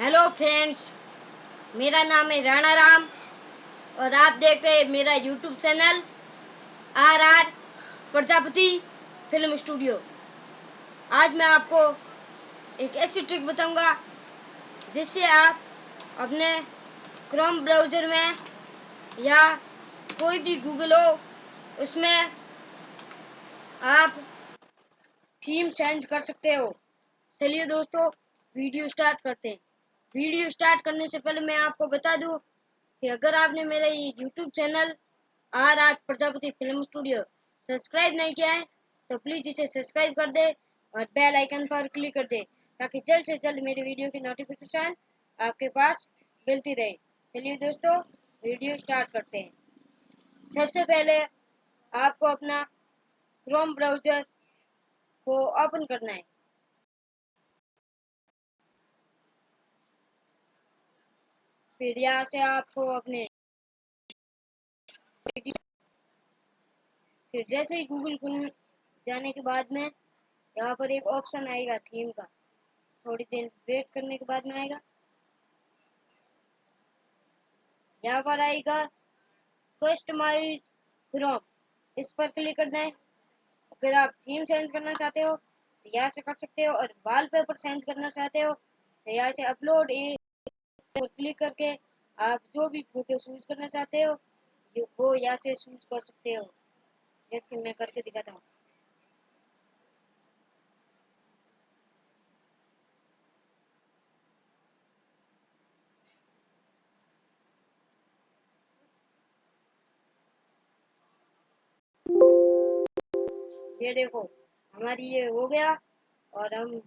Hello friends मेरा नाम है राणा राम और आप देख रहे हैं मेरा YouTube channel R R Prajapati film studio आज मैं आपको एक ऐसी ट्रिक बताऊँगा जिससे आप अपने क्रोम ब्राउज़र में या कोई भी गूगल हो, उसमें आप थीम चेंज कर सकते हो. चलिए दोस्तों वीडियो स्टार्ट करते हैं. वीडियो स्टार्ट करने से पहले मैं आपको बता दूँ कि अगर आपने मेरा ये YouTube channel R R Prajapati film studio subscribe नहीं किया है तो प्लीज़ इसे सब्सक्राइब कर दे और बेल आइकन पर क्लिक कर दे ताकि जल्द से जल्द मेरी वीडियो की नोटिफिकेशन आपके पास मिलती रहे। चलिए दोस्तों, वीडियो स्टार्ट करते हैं। सबसे पहले आपको अपना क्रोम ब्राउज़र को ओपन करना है। फिर यहाँ से आपको अपने। फिर जैसे ही गूगल खुल जाने के बाद में यहाँ पर एक ऑप्शन आएगा थीम का। थोड़ी देर वेट करने के बाद में आएगा। यहाँ पर आएगा कस्टमाइज क्रोम इस पर क्लिक करना है अगर आप थीम चेंज करना चाहते हो तो यहाँ से कर सकते हो और वॉलपेपर चेंज करना चाहते हो तो यहाँ से अपलोड क्लिक करके आप जो भी फ़ोटो शूज़ करना चाहते हो वो यहाँ से शूज़ कर सकते हो। जैसे मैं करके दिखाता हूँ। ये देखो, हमारी ये हो गया और हम